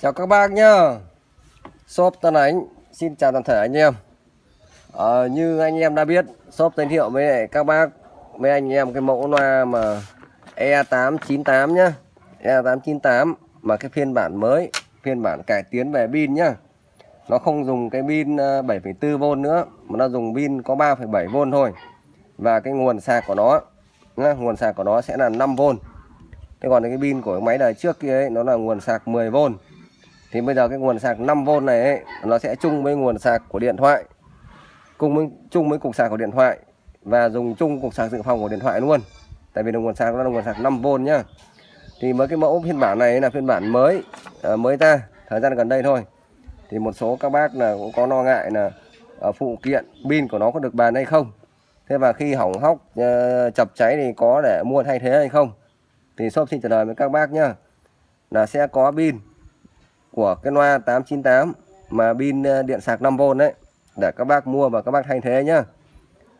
Chào các bác nhá. Shop Tân Ánh. Xin chào toàn thể anh em. À, Như anh em đã biết Shop giới thiệu với các bác Với anh em cái mẫu loa mà E898 nhá. E898 Mà cái phiên bản mới Phiên bản cải tiến về pin nhá. Nó không dùng cái pin ờ, 7,4V nữa Mà nó dùng pin có 3,7V thôi. Và cái nguồn sạc của nó nhá, Nguồn sạc của nó sẽ là 5V Thế còn cái pin của cái máy đời trước kia ấy, nó là nguồn sạc 10V thì bây giờ cái nguồn sạc 5V này ấy, nó sẽ chung với nguồn sạc của điện thoại. Cùng với chung với cục sạc của điện thoại và dùng chung cục sạc dự phòng của điện thoại luôn. Tại vì là nguồn sạc nó là nguồn sạc 5V nhá. Thì với cái mẫu phiên bản này là phiên bản mới à, mới ra thời gian gần đây thôi. Thì một số các bác là cũng có lo ngại là ờ, phụ kiện pin của nó có được bàn hay không. Thế và khi hỏng hóc ờ, chập cháy thì có để mua thay thế hay không? Thì shop xin trả lời với các bác nhá là sẽ có pin của cái loa 898 mà pin ờ, điện sạc 5V đấy để các bác mua và các bác thay thế nhá.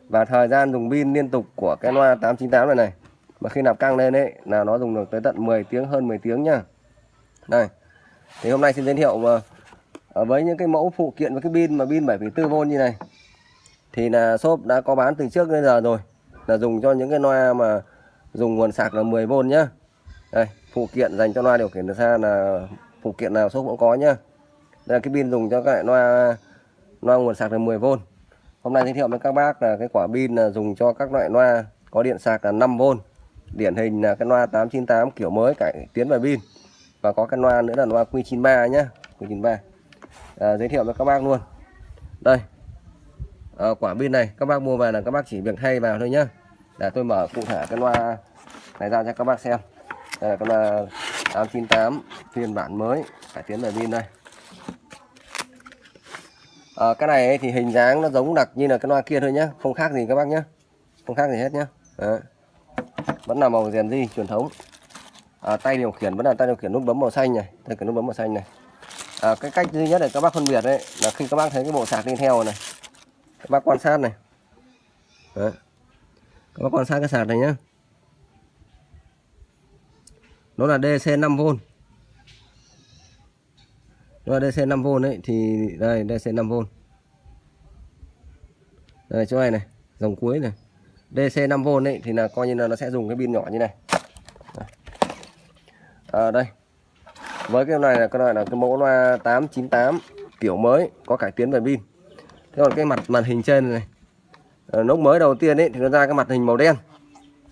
Và thời gian dùng pin liên tục của cái loa 898 này này mà khi nạp căng lên ấy là nó dùng được tới tận 10 tiếng hơn 10 tiếng nhá. Đây thì hôm nay xin giới thiệu mà ờ, với những cái mẫu phụ kiện với cái pin mà pin 7,4V như này thì là shop đã có bán từ trước đến giờ rồi là dùng cho những cái loa mà dùng nguồn sạc là 10V nhá. Đây phụ kiện dành cho loa điều khiển từ xa là phụ kiện nào shop cũng có nhá. Đây là cái pin dùng cho các loại loa loa nguồn sạc là 10V hôm nay giới thiệu với các bác là cái quả pin là dùng cho các loại loa có điện sạc là 5V điển hình là cái loa 898 kiểu mới cải tiến về pin. Và có cái loa nữa là loa Q93 nhá. Q93 à, giới thiệu với các bác luôn. Đây. À, quả pin này các bác mua về là các bác chỉ việc thay vào thôi nhá. Để tôi mở cụ thể cái loa này ra cho các bác xem. Đây là cái loa 898 phiên bản mới cải tiến về pin đây. À, cái này thì hình dáng nó giống đặc như là cái loa kia thôi nhá không khác gì các bác nhá không khác gì hết nhá. Đấy. vẫn là màu rèn di truyền thống. À, tay điều khiển vẫn là tay điều khiển nút bấm màu xanh này tay cái nút bấm màu xanh này. À, cái cách duy nhất để các bác phân biệt đấy là khi các bác thấy cái bộ sạc đi theo này các bác quan sát này. Đấy. các bác quan sát cái sạc này nhá nó là DC 5V nó là DC 5V đấy thì đây DC 5V đây chỗ này này dòng cuối này. DC 5V ấy thì là coi như là nó sẽ dùng cái pin nhỏ như này. À, đây. Với cái này là cái này là cái mẫu loa 898 kiểu mới có cải tiến về pin. Thế còn cái mặt màn hình trên này à, lúc mới đầu tiên ấy thì nó ra cái mặt hình màu đen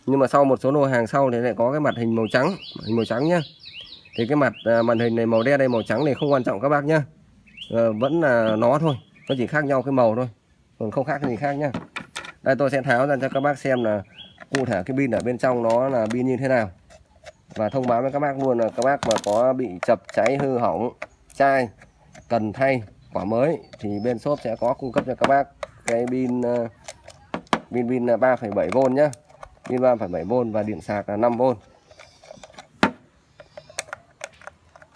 nhưng mà sau một số lô hàng sau thì lại có cái mặt hình màu trắng hình màu trắng nhá. Thì cái mặt à, màn hình này màu đen đây màu trắng này không quan trọng các bác nhá. À, vẫn là nó thôi nó chỉ khác nhau cái màu thôi còn không khác gì khác nhá. Đây tôi sẽ tháo ra cho các bác xem là cụ thể cái pin ở bên trong nó là pin như thế nào. Và thông báo với các bác luôn là các bác mà có bị chập cháy hư hỏng chai cần thay quả mới thì bên shop sẽ có cung cấp cho các bác cái pin ờ, pin pin à, 3,7V nhá pin 3,7V và điện sạc là 5V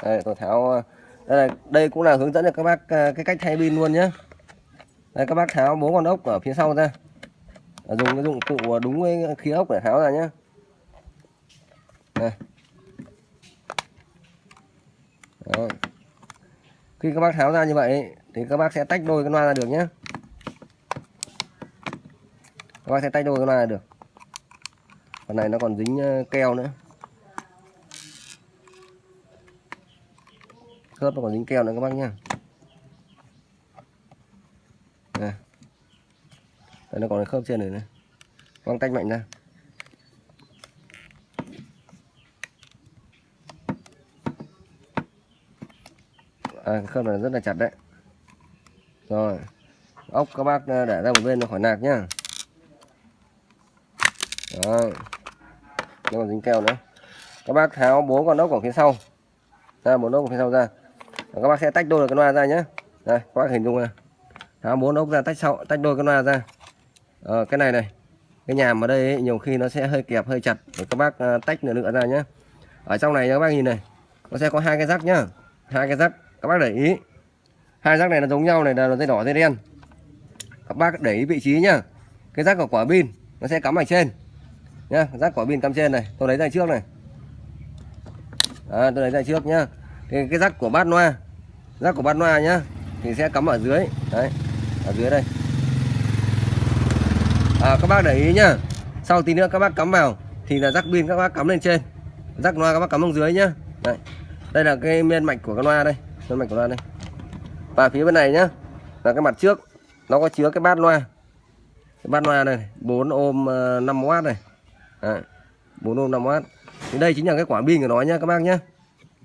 đây tôi tháo đây, là, đây cũng là hướng dẫn cho các bác à, cái cách thay pin luôn nhé đây các bác tháo bốn con ốc ở phía sau ra. Dùng cái dụng cụ đúng với khí ốc để tháo ra nhé đây. Đó. khi các bác tháo ra như vậy thì các bác sẽ tách đôi cái loa ra được nhé các bác sẽ tách đôi cái loa ra được phần này nó còn dính ờ, keo nữa. Khớp nó còn dính keo nữa các bác nhá. Đây. đây nó còn khớp trên này nữa. Quăng tách mạnh ra. À, khớp này rất là chặt đấy. Rồi. Ốc các bác ờ, để ra một bên nó khỏi nạc nhá. Rồi nó còn dính keo nữa. Các bác tháo bốn con ốc ở phía sau. Ra bốn ốc ở phía sau ra. Các bác sẽ tách đôi cái loa ra nhé đây các bác hình dung là tháo bốn ốc ra tách sau tách đôi cái loa ra. Ờ, cái này này. Cái nhàm ở đây ấy, nhiều khi nó sẽ hơi kẹp hơi chặt. Để các bác ờ, tách nửa nữa ra nhé ở trong này các bác nhìn này. Nó sẽ có hai cái rắc nhá. Hai cái rắc. Các bác để ý. Hai rắc này nó giống nhau này là dây đỏ dây đen. Các bác để ý vị trí nhá. Cái rắc của quả pin nó sẽ cắm ở trên nhá rác quả pin cắm trên này tôi lấy ra trước này. À, tôi lấy ra trước nhá. Thì cái rắc của bát loa rắc của bát loa nhá thì sẽ cắm ở dưới đấy ở dưới đây. À, các bác để ý nhá sau tí nữa các bác cắm vào thì là rắc pin các bác cắm lên trên. Rắc loa các bác cắm xuống dưới nhá. Đây đây là cái miên mạch của cái loa đây miên mạch của loa đây. Và phía bên này nhá là cái mặt trước nó có chứa cái bát loa cái bát loa này 4 ôm ờ, 5W này. Đấy, 4 ôm 5W thì đây chính là cái quả pin của nó nhá các bác nhá.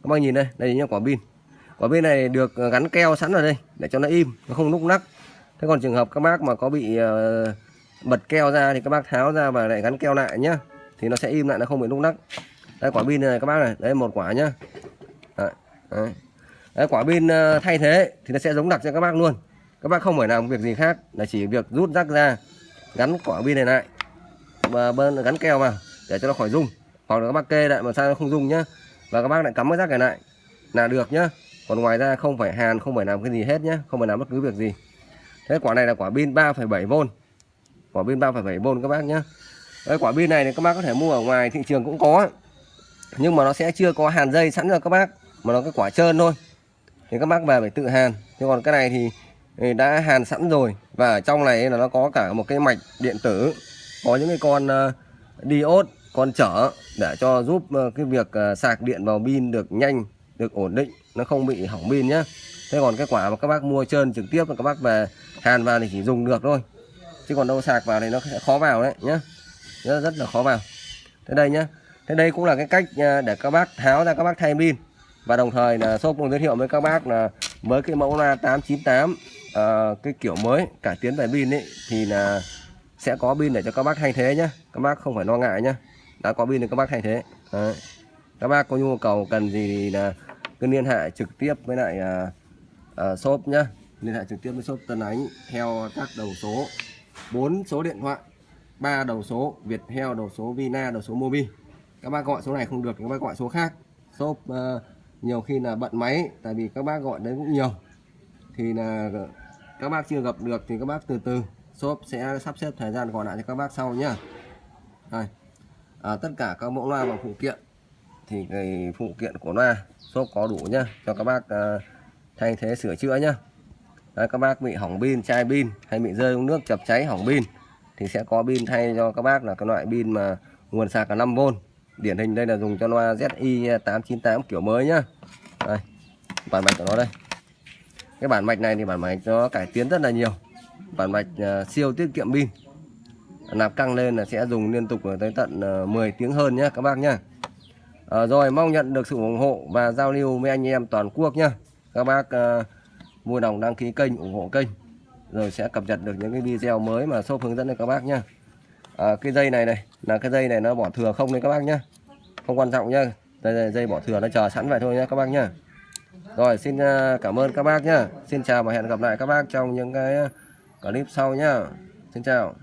Các bác nhìn đây đây chính là quả pin. Quả pin này được ờ, gắn keo sẵn ở đây để cho nó im nó không lúc nắc. Thế còn trường hợp các bác mà có bị uh, bật keo ra thì các bác tháo ra và lại gắn keo lại nhá thì nó sẽ im lại nó không bị lúc nắc. Đây quả pin này các bác này. Đây một quả nhá. Đấy, đấy. Đấy, quả pin ờ, thay thế thì nó sẽ giống đặc cho các bác luôn. Các bác không phải làm việc gì khác là chỉ việc rút rác ra gắn quả pin này lại bên gắn keo vào để cho nó khỏi rung. Hoặc là các bác kê lại mà sao nó không rung nhá. Và các bác lại cắm cái rác này lại. Là được nhá. Còn ngoài ra không phải hàn không phải làm cái gì hết nhá. Không phải làm bất cứ việc gì. Thế quả này là quả pin 3,7V quả pin 3,7V các bác nhá. Cái quả pin này thì các bác có thể mua ở ngoài thị trường cũng có. Nhưng mà nó sẽ chưa có hàn dây sẵn cho các bác. Mà nó cái quả trơn thôi. Thì các bác về phải tự hàn. Nhưng còn cái này thì, thì đã hàn sẵn rồi. Và ở trong này là nó có cả một cái mạch điện tử có những cái con ờ, diode con chở để cho giúp ờ, cái việc ờ, sạc điện vào pin được nhanh được ổn định nó không bị hỏng pin nhé. thế còn cái quả mà các bác mua trơn trực tiếp là các bác về hàn vào thì chỉ dùng được thôi. Chứ còn đâu sạc vào thì nó sẽ khó vào đấy nhá. Rất, rất là khó vào. Thế đây nhá. Thế đây cũng là cái cách để các bác tháo ra các bác thay pin. Và đồng thời là shop cũng giới thiệu với các bác là với cái mẫu loa 898 uh, cái kiểu mới cải tiến về pin ấy thì là sẽ có pin để cho các bác thay thế nhé, các bác không phải lo ngại nhé, đã có pin thì các bác thay thế. Đấy. các bác có nhu cầu cần gì thì là cứ liên hệ trực tiếp với lại à, à, shop nhá. Liên hệ trực tiếp với shop Tân Ánh theo các đầu số 4 số điện thoại ba đầu số Viettel đầu số Vina đầu số Mobi. Các bác gọi số này không được thì các bác gọi số khác. Shop uh, nhiều khi là bận máy tại vì các bác gọi đấy cũng nhiều. Thì là các bác chưa gặp được thì các bác từ từ shop sẽ sắp xếp thời gian gọi lại cho các bác sau nhá. Đây à, tất cả các mẫu loa và phụ kiện thì cái phụ kiện của loa shop có đủ nhá cho các bác à, thay thế sửa chữa nhá. Đấy, các bác bị hỏng pin chai pin hay bị rơi nước chập cháy hỏng pin thì sẽ có pin thay cho các bác là cái loại pin mà nguồn sạc là 5V điển hình đây là dùng cho loa ZI 898 kiểu mới nhá. Đây bản mạch của nó đây. Cái bản mạch này thì bản mạch nó cải tiến rất là nhiều bản mạch à, siêu tiết kiệm pin. Nạp căng lên là sẽ dùng liên tục tới tận à, 10 tiếng hơn nhé các bác nhá. À, rồi mong nhận được sự ủng hộ và giao lưu với anh em toàn quốc nhá. Các bác uh, vui lòng đăng ký kênh ủng hộ kênh. Rồi sẽ cập nhật được những cái video mới mà shop hướng dẫn cho các bác nhá. À, cái dây này này là cái dây này nó bỏ thừa không đấy các bác nhá. Không quan trọng nhá. Đây, đây dây bỏ thừa nó chờ sẵn vậy thôi nhá các bác nhá. Rồi xin cảm ơn các bác nhá. Xin chào và hẹn gặp lại các bác trong những cái clip sau nhá. Xin chào.